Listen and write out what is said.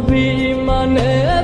be my name.